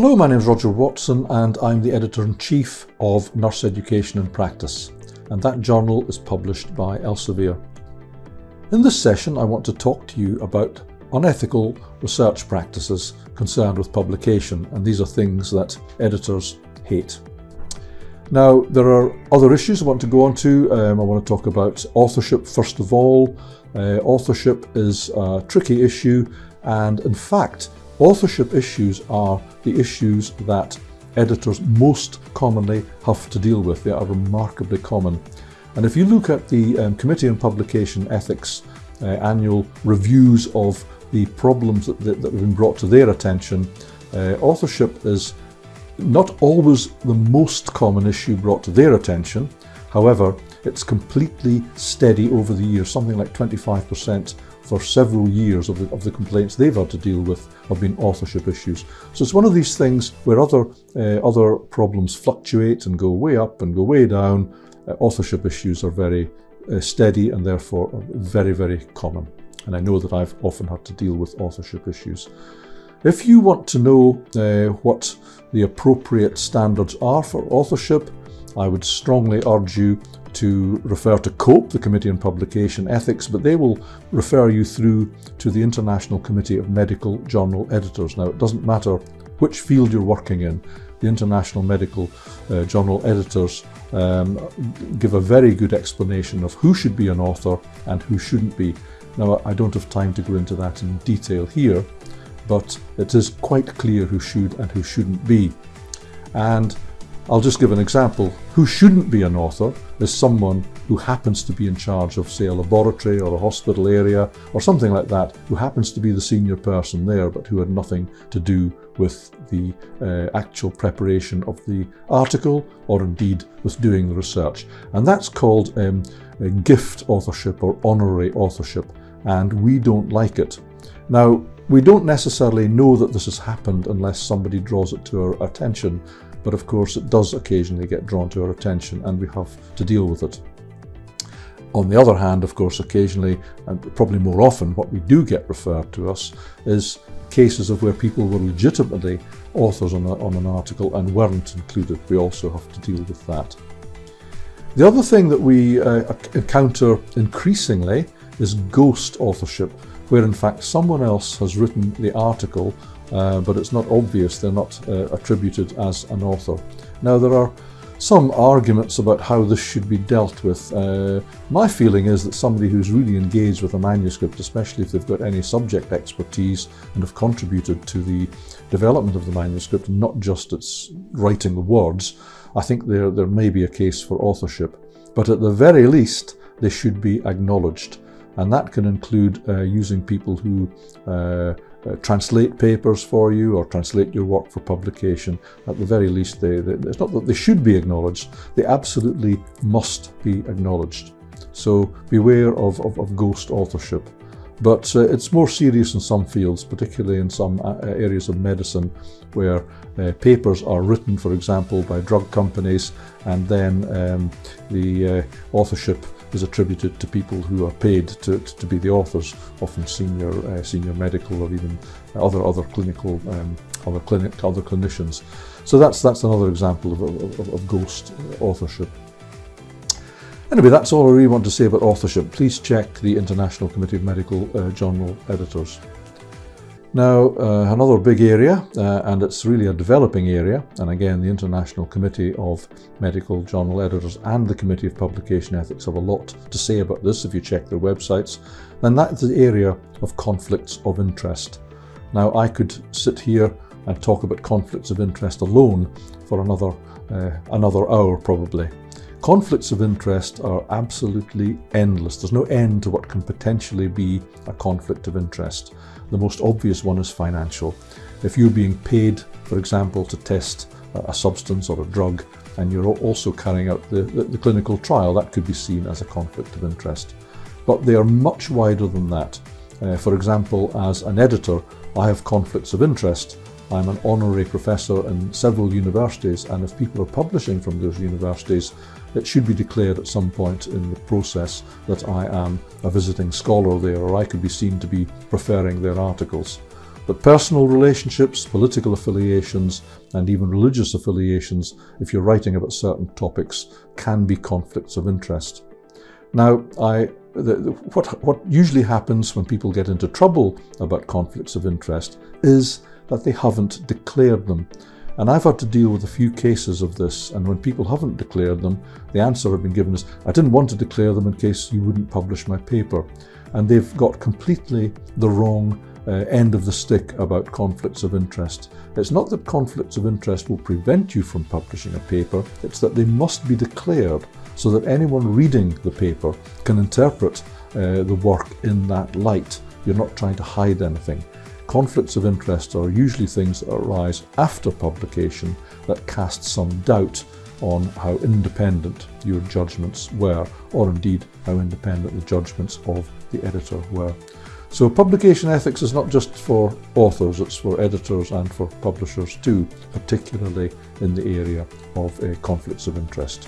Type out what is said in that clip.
Hello, my name is Roger Watson and I'm the Editor-in-Chief of Nurse Education in Practice and that journal is published by Elsevier. In this session I want to talk to you about unethical research practices concerned with publication and these are things that editors hate. Now there are other issues I want to go on to. Um, I want to talk about authorship first of all. Uh, authorship is a tricky issue and in fact Authorship issues are the issues that editors most commonly have to deal with. They are remarkably common. And if you look at the um, Committee on Publication Ethics uh, annual reviews of the problems that, that, that, have been brought to their attention, uh, authorship is not always the most common issue brought to their attention. However, it's completely steady over the years, something like 25% for several years of the, of the complaints they've had to deal with have been authorship issues. So it's one of these things where other, uh, other problems fluctuate and go way up and go way down. Uh, authorship issues are very uh, steady and therefore very, very common. And I know that I've often had to deal with authorship issues. If you want to know uh, what the appropriate standards are for authorship, I would strongly urge you to refer to COPE, the Committee on Publication Ethics, but they will refer you through to the International Committee of Medical Journal Editors. Now, it doesn't matter which field you're working in, the International Medical uh, Journal Editors um, give a very good explanation of who should be an author and who shouldn't be. Now, I don't have time to go into that in detail here, but it is quite clear who should and who shouldn't be. And I'll just give an example. Who shouldn't be an author is someone who happens to be in charge of, say, a laboratory or a hospital area or something like that, who happens to be the senior person there, but who had nothing to do with the uh, actual preparation of the article or indeed with doing the research. And that's called um, gift authorship or honorary authorship, and we don't like it. Now, we don't necessarily know that this has happened unless somebody draws it to our attention, but of course it does occasionally get drawn to our attention and we have to deal with it. On the other hand, of course, occasionally, and probably more often, what we do get referred to us is cases of where people were legitimately authors on, a, on an article and weren't included. We also have to deal with that. The other thing that we uh, encounter increasingly is ghost authorship, where in fact someone else has written the article uh, but it's not obvious they're not uh, attributed as an author. Now there are some arguments about how this should be dealt with. Uh, my feeling is that somebody who's really engaged with a manuscript, especially if they've got any subject expertise and have contributed to the development of the manuscript, not just its writing the words, I think there, there may be a case for authorship. But at the very least, they should be acknowledged. And that can include uh, using people who uh, uh, translate papers for you or translate your work for publication. At the very least, they, they, it's not that they should be acknowledged, they absolutely must be acknowledged. So beware of, of, of ghost authorship. But uh, it's more serious in some fields, particularly in some uh, areas of medicine where uh, papers are written, for example, by drug companies and then um, the uh, authorship is attributed to people who are paid to, to be the authors, often senior uh, senior medical or even other other clinical um, other clinic other clinicians. So that's that's another example of, of, of ghost authorship. Anyway, that's all I really want to say about authorship. Please check the International Committee of Medical uh, Journal Editors. Now, uh, another big area, uh, and it's really a developing area, and again, the International Committee of Medical Journal Editors and the Committee of Publication Ethics have a lot to say about this if you check their websites, then that's the area of conflicts of interest. Now, I could sit here and talk about conflicts of interest alone for another, uh, another hour probably. Conflicts of interest are absolutely endless. There's no end to what can potentially be a conflict of interest. The most obvious one is financial. If you're being paid, for example, to test a substance or a drug, and you're also carrying out the, the, the clinical trial, that could be seen as a conflict of interest. But they are much wider than that. Uh, for example, as an editor, I have conflicts of interest. I'm an honorary professor in several universities, and if people are publishing from those universities, it should be declared at some point in the process that I am a visiting scholar there or I could be seen to be preferring their articles. But personal relationships, political affiliations, and even religious affiliations, if you're writing about certain topics, can be conflicts of interest. Now, I, the, the, what, what usually happens when people get into trouble about conflicts of interest is that they haven't declared them. And I've had to deal with a few cases of this, and when people haven't declared them, the answer I've been given is, I didn't want to declare them in case you wouldn't publish my paper. And they've got completely the wrong uh, end of the stick about conflicts of interest. It's not that conflicts of interest will prevent you from publishing a paper, it's that they must be declared so that anyone reading the paper can interpret uh, the work in that light. You're not trying to hide anything. Conflicts of interest are usually things that arise after publication that cast some doubt on how independent your judgments were, or indeed how independent the judgments of the editor were. So publication ethics is not just for authors, it's for editors and for publishers too, particularly in the area of uh, conflicts of interest.